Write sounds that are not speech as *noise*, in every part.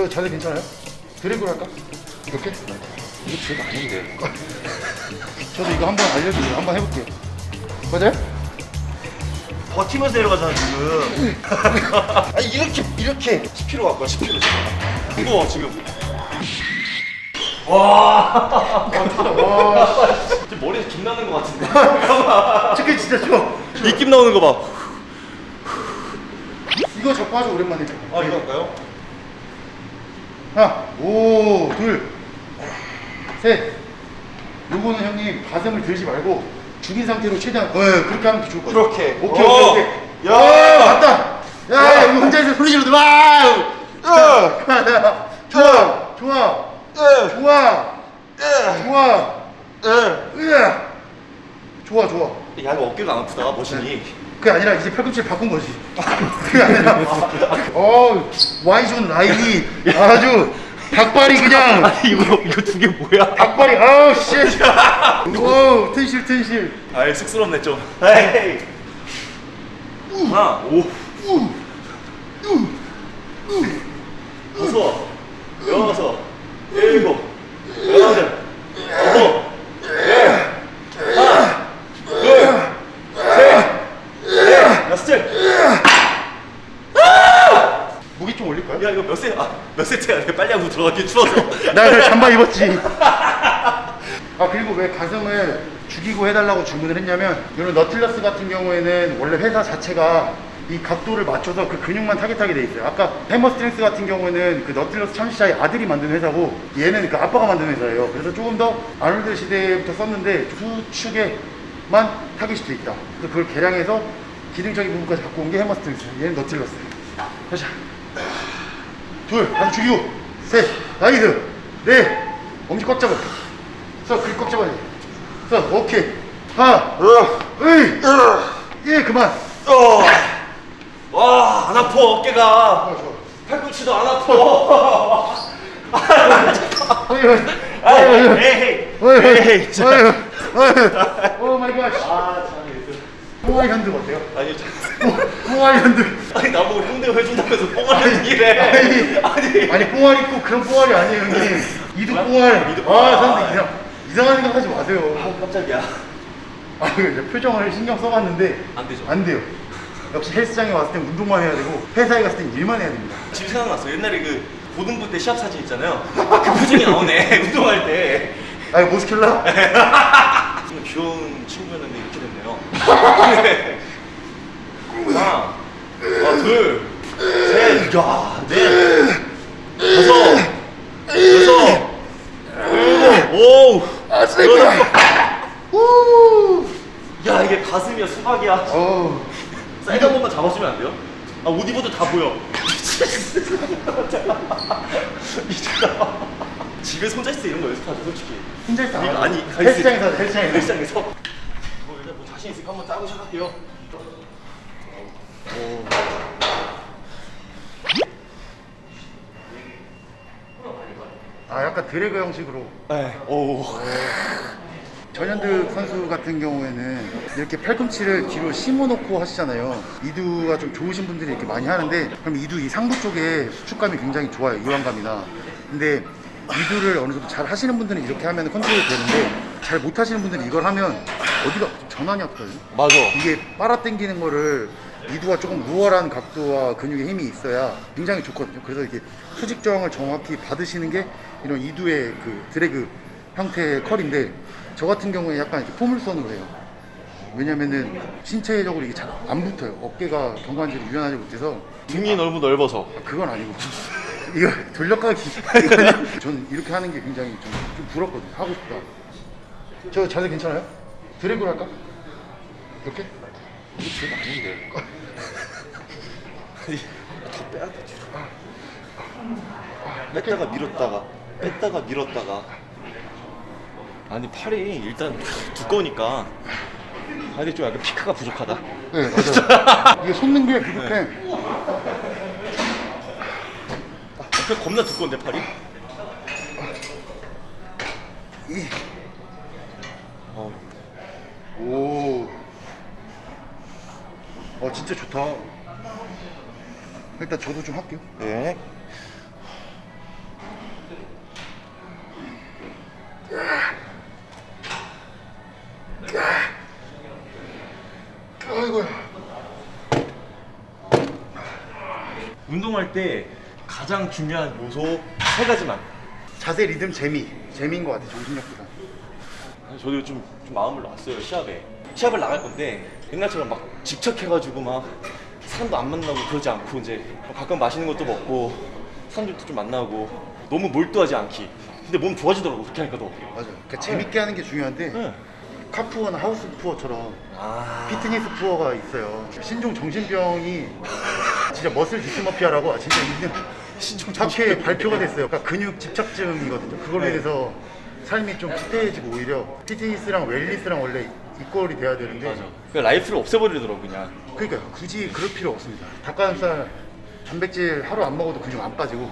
저 자세 괜찮아요? 드래그를 할까? 이렇게? 이게 제가 아닌데. *laughs* 저도 이거 한번 알려드려요. 한번 해볼게요. 맞아요? 버티면서 내려가잖아 지금. 아니 이렇게 이렇게 10kg 갖고 와 10kg 지금. 무거워 지금. 와. 지금 머리에서 김 나는 것 같은데. 저게 진짜. 입김 나오는 거 봐. 이거 잡고 하죠 오랜만에. 아 이거 할까요? 하나, 오, 둘, 셋. 요거는 형님 가슴을 들지 말고 죽인 상태로 최대한 어, 그렇게 하면 더 좋을 것 같아요. 그렇게. 오케이, 오. 오케이, 오케이. 야. 야, 맞다. 야, 이거 혼자서 소리 지르지 마. 야. *laughs* 좋아, 좋아, 예. 좋아, 예. 좋아. 예. 으아. 좋아, 좋아. 야 이거 어깨가 안 아프다 머신이. 그게 아니라 이제 팔꿈치를 바꾼 거지. *laughs* 그게 아니라, 어, 와이존 라인이 아주 닭발이 그냥. *laughs* 아니 이거 이거 두 개 뭐야? 닭발이 아우 씨. *laughs* 오 튼실 튼실. 아이 쑥스럽네 좀. 에이. 하나 오. 다섯 여섯 일곱 여덟 아홉 열 하나 둘셋넷 여섯째 무게 좀 올릴까요? 야 이거 몇 세? 아몇 세트야? 내가 빨리 하고 들어가기 추워서 *laughs* 나 그냥 잠바 입었지. 아 그리고 왜 가슴을 죽이고 해달라고 주문을 했냐면 이런 Nautilus 같은 경우에는 원래 회사 자체가 이 각도를 맞춰서 그 근육만 타겟하게 돼 있어요. 아까 Hammer Strength 같은 경우에는 그 Nautilus 창시자의 아들이 만든 회사고 얘는 그 아빠가 만든 회사예요. 그래서 조금 더 아놀드 시대부터 썼는데 수축에만 타겟이 돼 있다. 그래서 그걸 개량해서 기능적인 부분까지 갖고 온게 Hammer Strength. 얘는 Nautilus. 가자. 둘, 다시 죽이고, 셋, nice, 넷, 엄지 꽉 잡아. 서, 글꽉 잡아야 돼. 서, 오케이. 하나, 으이, 예, 그만. 어. 와안 아파 어깨가. 팔꿈치도 안 아파 어이, 어이, 에이 에이 자. 어이, 어이, 오 마이 갓. 뽕아이 핸드 어때요? 아니 저- 뽕아이 핸드. 아니 나보고 흉내 해준다면서 뽕을 얘기래 아니, 아니 아니, 뽕알 있고 그런 뽕알이 아니에요, 형님. 이두 뽕알. 이두 아, 뽕알. 사람들 이상, 이상한 생각 하지 마세요. 아 깜짝이야 아, 표정을 신경 써봤는데 안 되죠. 안 돼요. 역시 헬스장에 왔을 땐 운동만 해야 되고 회사에 갔을 땐 일만 해야 됩니다. 지금 생각났어 옛날에 그 고등부 때 시합 사진 있잖아요 그 표정이 나오네 *laughs* 운동할 때 아, 모스킬라? *laughs* 정말 귀여운 친구였는데 이렇게 됐네요. *laughs* 하나 아, 둘셋 야, 넷 다섯 여섯 일곱 오 아, 우! 야 이게 가슴이야 수박이야. 사이드 한 번만 잡아주면 안 돼요? 아옷 입어도 다 보여. *laughs* 미쳤다 집에서 혼자 있을 때 이런 거 연습하죠 솔직히 혼자 있다. 이거 아니 헬스장에서, 헬스장에서. 헬스장에서 뭐 일단 뭐 자신 있으니까 한번 짜고 시작할게요 아, 약간 드래그 형식으로. 네오 전현득 선수 같은 경우에는 이렇게 팔꿈치를 뒤로 심어놓고 하시잖아요. 이두가 좀 좋으신 분들이 이렇게 많이 하는데, 그럼 이두 이 상부 쪽에 수축감이 굉장히 좋아요. 이완감이나. 근데 이두를 어느 정도 잘 하시는 분들은 이렇게 하면 컨트롤이 되는데, 잘 못 하시는 분들은 이걸 하면 어디가 전환이 아프거든요. 맞아 이게 빨아당기는 거를 이두가 조금 우월한 각도와 근육의 힘이 있어야 굉장히 좋거든요. 그래서 이게 수직정을 정확히 받으시는 게 이런 이두의 그 드래그 형태의 컬인데 저 같은 경우에 약간 이렇게 포물선으로 해요. 왜냐면은 신체적으로 이게 잘 안 붙어요. 어깨가 경관절이 유연하지 못해서 등이 너무 넓어서 그건 아니고 이거 돌려가기 *laughs* 전 이렇게 하는 게 굉장히 좀, 좀 부럽거든요. 하고 싶다. 저 자세 괜찮아요? 드래그를 할까? 이렇게? 이게 제가 아닌데 더 빼야 돼 뒤로 뺐다가 밀었다가 뺐다가 밀었다가 아니 팔이 일단 두꺼우니까 아 이게 좀 약간 피크가 부족하다 네, 맞아요. 이게 솟는 게 부족해. 그 겁나 두꺼운데 팔이? 어. 오. 아 진짜 좋다. 일단 저도 좀 할게요. 네. 아이고. 운동할 때 가장 중요한 요소 세 가지만. 자세, 리듬, 재미. 재미인 것 같아, 정신력보다. 저도 좀, 좀 마음을 놨어요 시합에. 시합을 나갈 건데 옛날처럼 막 집착해가지고 막 사람도 안 만나고 그러지 않고 이제 가끔 맛있는 것도 먹고 사람들도 좀 만나고 너무 몰두하지 않기. 근데 몸 좋아지더라고 그렇게 하니까 더. 맞아. 그러니까 재밌게 하는 게 중요한데 응. 카푸어나 하우스 푸어처럼 아. fitness poor가 있어요. 신종 정신병이 진짜 muscle dysmorphia라고 진짜 있는 신종 학회에 발표가 됐어요. 그러니까 근육 집착증이거든요. 그걸로 네. 인해서 삶이 좀 피폐해지고 오히려 fitness랑 wellness랑 원래 equal이 돼야 되는데 맞아. 그 life를 없애버리더라고 그냥. 그러니까 굳이 그럴 필요 없습니다. 닭가슴살 단백질 하루 안 먹어도 근육 안 빠지고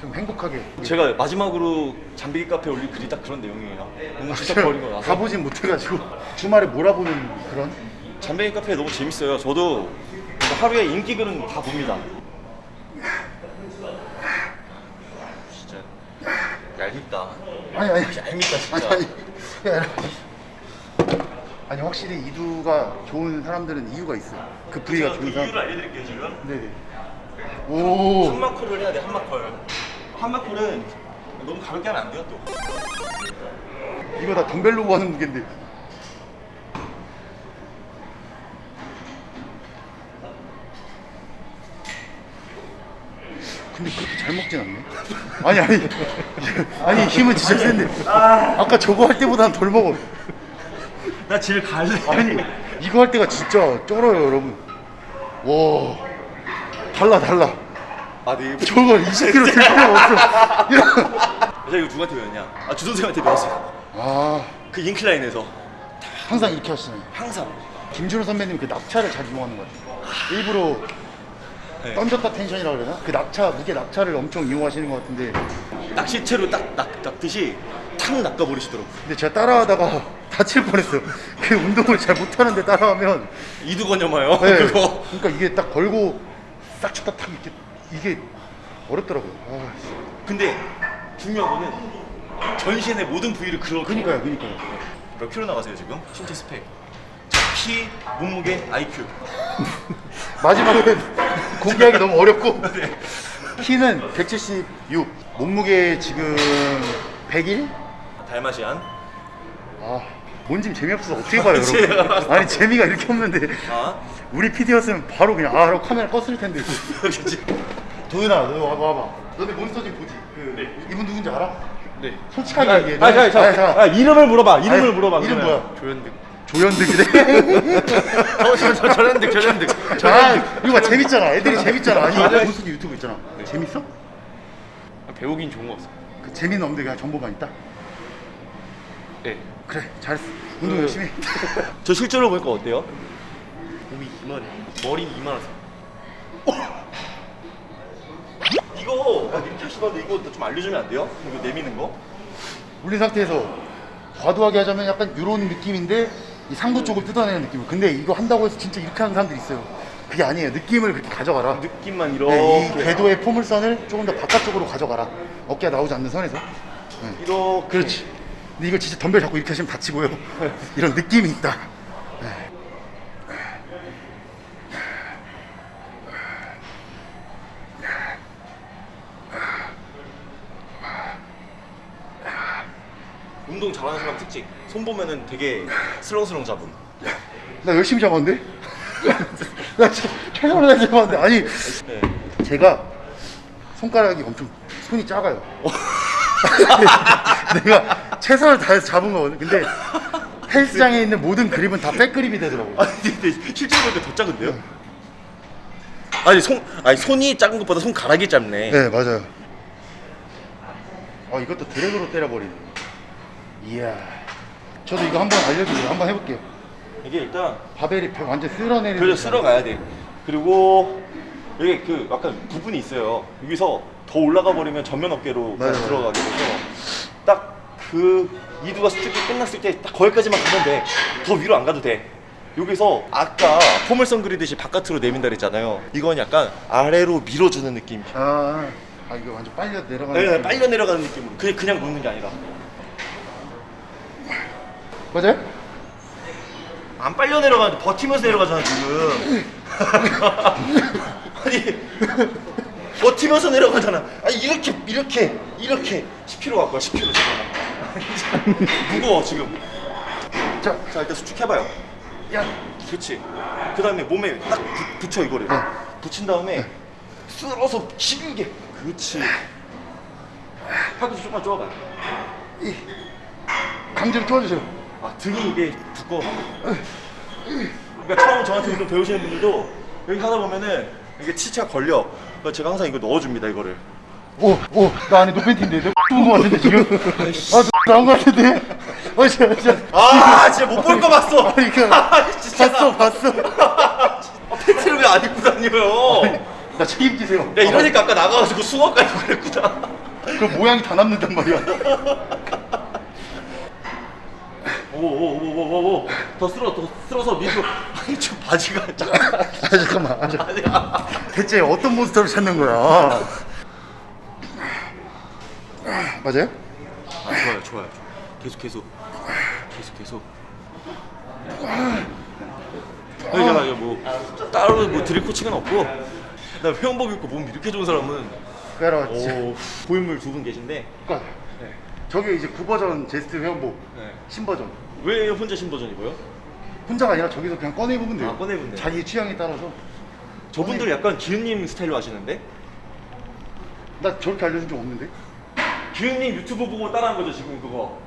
좀 행복하게 제가 마지막으로 잠비기 카페 올린 글이 딱 그런 내용이에요. 너무 집착버린 거 나서. 가보진 못해가지고 주말에 몰아보는 그런 잠베이 카페 너무 재밌어요. 저도 하루에 인기 글은 다 봅니다. 진짜 얄밉다. 아니 아니 얄밉다 아니 진짜. 아니 아니라 아니 확실히 이두가 좋은 사람들은 이유가 있어요. 그 부위가 좋은 사람. 알려드릴게요 지금. 네네. 오. 한마콜을 해야 돼 한마콜. 한마콜은 너무 가볍게 하면 안 돼요 또. 이거 다 덤벨로 하는 무게인데. 근데 그렇게 잘 먹진 않네. 아니 아니 아니 힘은 진짜 센데. 아까 저거 할 때보다는 덜 먹어. 나 제일 갈래. 아니 이거 할 때가 진짜 쩔어요 여러분. 와 달라 달라. 아 네. 저거 20kg 될 필요가 없어. 제가 이거 누구한테 배웠냐? 아 주선생한테 배웠어요. 아그 인클라인에서 항상 이렇게 하시네요. 항상. 김준호 선배님 그 낙차를 잘 이용하는 것 같아요. 일부러 네. 던졌다 텐션이라 그러나? 그 낙차 무게 낙차를 엄청 이용하시는 것 같은데 낚시채로 딱 낚, 낚듯이 탁 낚아버리시더라고. 근데 제가 따라하다가 *laughs* 다칠 뻔했어요. 그 운동을 잘 못하는데 따라하면 이두건여마요 네. *laughs* 그거. 그러니까 이게 딱 걸고 싹 쳤다 탁 이렇게 이게 어렵더라고요. 아, 씨. 근데 중요한 거는 전신의 모든 부위를 그러. 그니까요, 그니까요. 몇 킬로 나가세요 지금? 신체 스펙. 자, 키, 몸무게, IQ. *laughs* 마지막에 공개하기 너무 어렵고 *laughs* 네. 키는 176, 몸무게 지금 101? 달마시안. 아, 뭔지 재미없어서 어떻게 봐요, 여러분? 아니 재미가 이렇게 없는데 아, 우리 PD였으면 바로 그냥 아, 라고 카메라 껐을 텐데. *laughs* 도윤아, 너 와봐, 와봐. 너네 몬스터진 보지? 그 네. 이분 누군지 알아? 네. 솔직하게 아, 얘기해. 아, 잠깐. 아, 이름을 물어봐. 이름을 아니, 물어봐. 이름 그러면. 뭐야? 조현득. 조연득이래. *laughs* 어, 저, 저, 조현득, 조현득. 아, 이거 봐 재밌잖아. 애들이 재밌잖아. 아니, 맞아요. 몬스터 유튜브 있잖아. 재밌어? 배우긴 좋은 거 없어. 그 재미는 없는데 그냥 정보만 있다. 네. 그래, 잘했어. 운동 그- 열심히. 해. *laughs* 저 실제로 보니까 어때요? 몸이 이만해. 머리는 이만하세요. 이거 막 이렇게 하시던데 이거 좀 알려주면 안 돼요? 이거 내미는 거? 올린 상태에서 과도하게 하자면 약간 이런 느낌인데 이 상부 쪽을 뜯어내는 느낌. 근데 이거 한다고 해서 진짜 이렇게 하는 사람들이 있어요. 그게 아니에요. 느낌을 그렇게 가져가라. 느낌만 이렇게. 네, 이 궤도의 포물선을 조금 더 바깥쪽으로 가져가라. 어깨가 나오지 않는 선에서. 네. 이렇게. 그렇지. 근데 이거 진짜 덤벨 잡고 이렇게 하시면 다치고요. *laughs* 이런 느낌이 있다. 운동 잘하는 사람 특징. 손 보면은 되게 슬렁슬렁 잡음. 나 열심히 잡았는데? *laughs* 나 진짜 최선을 다해 잡았는데. 아니, 네. 제가 손가락이 엄청 손이 작아요. *laughs* 내가 최선을 다해서 잡은 거거든. 근데 헬스장에 있는 모든 그립은 다 백그립이 되더라고. 아니 근데 실제로 보니까 더 작은데요? 아니 손 아니 손이 작은 것보다 손가락이 짧네. 네, 맞아요. 아, 이것도 드래그로 때려버리네. 이야. 저도 이거 한번 알려주세요. 한번 해볼게요. 이게 일단 바벨이 벽 완전 쓸어내리는. 그래서. 쓸어가야 돼. 그리고 여기 그 약간 부분이 있어요. 여기서 더 올라가 버리면 전면 어깨로 맞아요. 들어가게 돼서 딱 그 이두가 수축이 끝났을 때 딱 거기까지만 가면 돼. 더 위로 안 가도 돼. 여기서 아까 포물선 그리듯이 바깥으로 내민다 그랬잖아요. 이건 약간 아래로 밀어주는 느낌. 아, 아 이거 완전 빨려 내려가는. 네, 느낌. 빨려 내려가는 느낌으로 그냥 그냥 놓는 게 아니라 맞아요? 안 빨려 내려가는데 버티면서 내려가잖아 지금. *laughs* 아니 버티면서 내려가잖아. 아니 이렇게 이렇게 이렇게. 10kg 갖고 와 10kg 잠깐만 무거워 지금. 자, 자 일단 수축해봐요. 야, 그렇지 그 다음에 몸에 딱 부, 붙여 이거를. 네. 붙인 다음에 쓸어서 길게. 그렇지. 팔꿈치 조금만 쪼아봐요. 이 강제로 쪼아주세요. 아 등이 이게 두꺼워 그러니까 처음 저한테 운동 배우시는 분들도 여기 하다 보면은 이게 치체가 걸려 그래서 제가 항상 이거 넣어줍니다 이거를 오, 오, 나 안에 노팬티인데, 너 X본 거 같은데 지금? 아, 너 나온 거 같은데? 어, 진짜, 진짜. 아 진짜 못 볼 거 봤어 아니, 그, 아, 진짜 봤어, 봤어. 아, 팬티를 왜 안 입고 다녀요 나 책임지세요. 야 이러니까 아까 나가가지고 입고 그랬구나 그 모양이 다 남는단 말이야. 오오오오오오 더 쓸어 더 쓸어서 밑으로 *laughs* 아니 저 바지가 짜 아, 잠깐만. 아, 잠- 아니야 대체 어떤 몬스터를 찾는 거야? 맞아요? 아, 좋아요 좋아요 계속 계속 계속 계속 아니 이제 뭐 따로 뭐 드릴 코칭은 없고 나 회원복 입고 몸 이렇게 좋은 사람은 진짜. 오 고인물 두 분 계신데 그러니까 저게 이제 9버전 제스트 회원복, 네. 신버전. 왜 혼자 신버전 입어요? 혼자가 아니라 저기서 그냥 꺼내보면 돼요. 아, 꺼내보면 돼요? 자기 취향에 따라서. 저분들 약간 기훈님 스타일로 하시는데 나 저렇게 알려준 적 없는데? 기훈님 유튜브 보고 따라한 거죠 지금 그거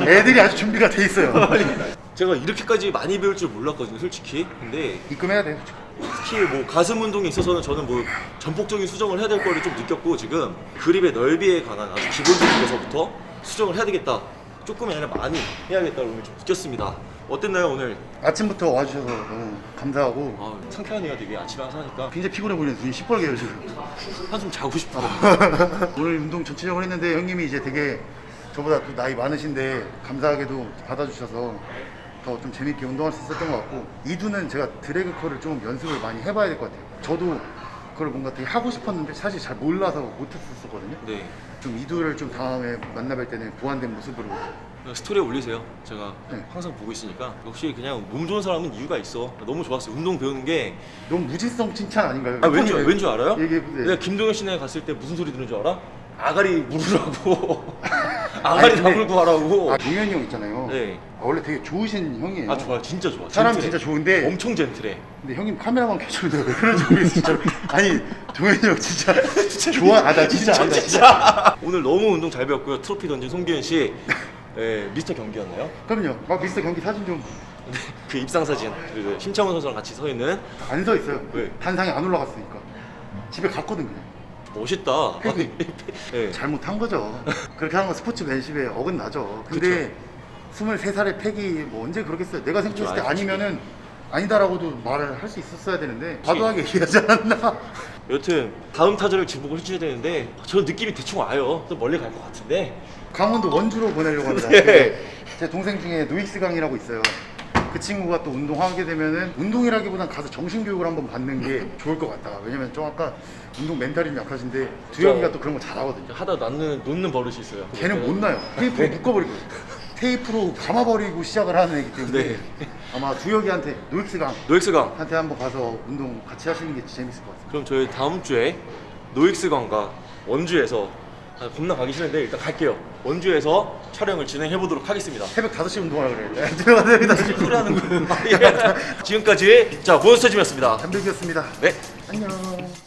애들이 아주 준비가 돼 있어요. *laughs* 제가 이렇게까지 많이 배울 줄 몰랐거든요 솔직히 근데 입금해야 돼요. 특히 뭐 가슴 운동에 있어서는 저는 뭐 전폭적인 수정을 해야 될 거를 좀 느꼈고 지금 그립의 넓이에 관한 아주 기본적인 것서부터 수정을 해야 되겠다 조금이 아니라 많이 해야겠다고 오늘 좀 느꼈습니다 어땠나요 오늘? 아침부터 와주셔서 너무 감사하고 아 상쾌하네요 되게 아침에 항상 하니까 굉장히 피곤해 보이는 눈이 시뻘개요 지금. 한숨 자고 싶어 *laughs* 오늘 운동 전체적으로 했는데 형님이 이제 되게 저보다 또 나이 많으신데 감사하게도 받아주셔서 더 좀 재밌게 운동할 수 있었던 것 같고 이두는 제가 드래그 컬을 좀 연습을 많이 해봐야 될 것 같아요. 저도 그걸 뭔가 되게 하고 싶었는데 사실 잘 몰라서 못했었거든요. 네 좀 이두를 좀 다음에 만나뵐 때는 보완된 모습으로 스토리에 올리세요 제가 네. 항상 보고 있으니까 역시 그냥 몸 좋은 사람은 이유가 있어 너무 좋았어요 운동 배우는 게 너무 무지성 칭찬 아닌가요? 아, 왠지, 왠지 알아요? 얘기해보세요. 내가 김동현 씨네 갔을 때 무슨 소리 들은 줄 알아? 아가리 물으라고 *laughs* 아가리 아니, 근데- 다물고 하라고. 아 동현이 형 있잖아요. 네. 아, 원래 되게 좋으신 형이에요. 아 좋아 진짜 좋아 사람 젠틀해. 진짜 좋은데 엄청 젠틀해. 근데 형님 카메라만 켜주는데 왜 그런지 모르겠어 진짜. *laughs* 아니 동현이 형 *laughs* 진짜 좋아. 아나 진짜 아, 나 진짜. 오늘 너무 운동 잘 배웠고요. 트로피 던진 송기현 씨. 예, 미스터 경기였나요? 그럼요. 막 미스터 경기 사진 좀. 안서그 입상 사진. 그 심창훈 선수랑 같이 서 있는 있어요. 왜? 단상에 안 올라갔으니까. 집에 갔거든 그냥 멋있다 팬이. 예. *laughs* 잘못한 거죠 그렇게 하는 건 스포츠맨십에 어긋나죠 근데 23살의 팩이 뭐 언제 그러겠어요 내가 생각했을 때. 아니면은 아니다라고도 말을 할 수 있었어야 되는데 과도하게 얘기하지 않았나 여튼 다음 타자를 지목을 해줘야 되는데 저 느낌이 대충 와요 또 멀리 갈 것 같은데 강원도 원주로 보내려고 합니다. *laughs* 네. 제 동생 중에 노익스 강이라고 있어요. 그 친구가 또 운동하게 되면은 운동이라기보단 가서 정신교육을 한번 받는 게 *laughs* 좋을 것 같다. 왜냐면 좀 아까 운동 멘탈이 좀 약하신데 두영이가 또 그런 거 잘하거든요. 하다 놓는, 놓는 버릇이 있어요 걔는 못 나요. 테이프로 묶어버리고 *laughs* 테이프로 감아버리고 시작을 하는 애기 때문에 네. 아마 두혁이한테 노익스 노익스강 강한테 한번 가서 운동 같이 하시는 게 재밌을 것 같아요. 그럼 저희 다음 주에 노익스강과 원주에서 아, 겁나 가기 싫은데 일단 갈게요 원주에서 촬영을 진행해 보도록 하겠습니다 새벽 5시 운동하라 그래. 들어가서 5시 소리 하는 거 *laughs* *laughs* 지금까지 자 몬스터 짐이었습니다 담백이었습니다. 네 안녕.